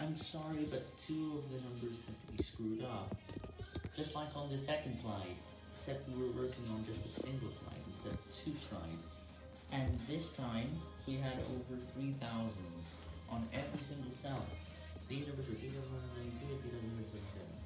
I'm sorry, but two of the numbers had to be screwed up. Just like on the second slide, except we were working on just a single slide instead of two slides. And this time, we had over 3,000s on every single cell. These numbers were 3,192